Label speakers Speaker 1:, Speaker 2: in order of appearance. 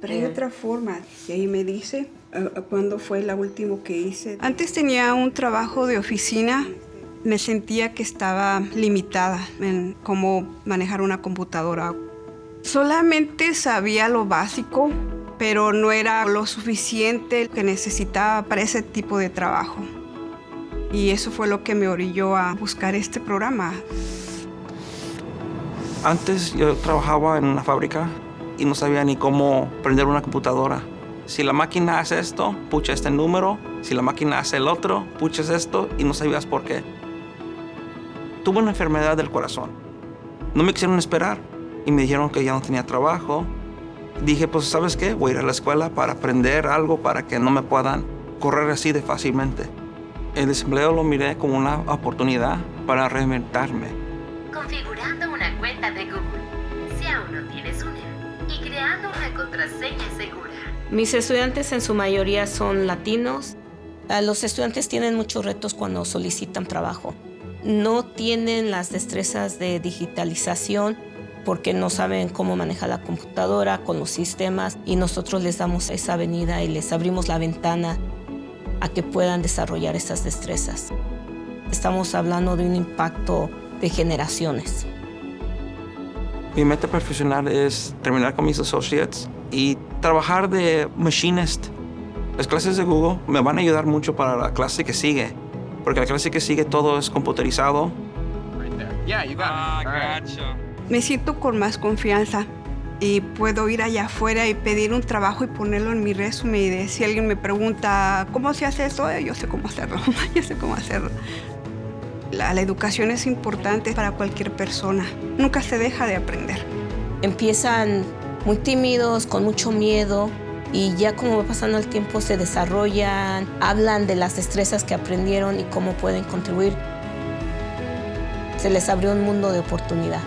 Speaker 1: Pero hay otra forma. Y ahí me dice eh, cuándo fue la última que hice. Antes tenía un trabajo de oficina. Me sentía que estaba limitada en cómo manejar una computadora. Solamente sabía lo básico, pero no era lo suficiente que necesitaba para ese tipo de trabajo. Y eso fue lo que me orilló a buscar este programa.
Speaker 2: Antes yo trabajaba en una fábrica y no sabía ni cómo prender una computadora. Si la máquina hace esto, pucha este número. Si la máquina hace el otro, puches esto y no sabías por qué. Tuve una enfermedad del corazón. No me quisieron esperar y me dijeron que ya no tenía trabajo. Dije, pues, ¿sabes qué? Voy a ir a la escuela para aprender algo para que no me puedan correr así de fácilmente. El desempleo lo miré como una oportunidad para reinventarme.
Speaker 3: Configurando una cuenta de Google, si aún no tienes una, y creando una contraseña segura.
Speaker 4: Mis estudiantes en su mayoría son latinos. Ah, Los estudiantes tienen muchos retos cuando solicitan trabajo. No tienen las destrezas de digitalización porque no saben cómo manejar la computadora con los sistemas y nosotros les damos esa avenida y les abrimos la ventana a que puedan desarrollar esas destrezas. Estamos hablando de un impacto de generaciones.
Speaker 2: Mi meta profesional es terminar con mis associates y trabajar de machinist. Las clases de Google me van a ayudar mucho para la clase que sigue, porque la clase que sigue todo es computerizado.
Speaker 1: Me siento con más confianza y puedo ir allá afuera y pedir un trabajo y ponerlo en mi resumen. Y de, si alguien me pregunta cómo se hace esto, eh, yo sé cómo hacerlo, yo sé cómo hacerlo. La, educación es importante para cualquier persona. Nunca se deja de aprender.
Speaker 4: Empiezan muy tímidos, con mucho miedo y ya como va pasando el tiempo se desarrollan, hablan de las destrezas que aprendieron y cómo pueden contribuir. Se les abrió un mundo de oportunidad.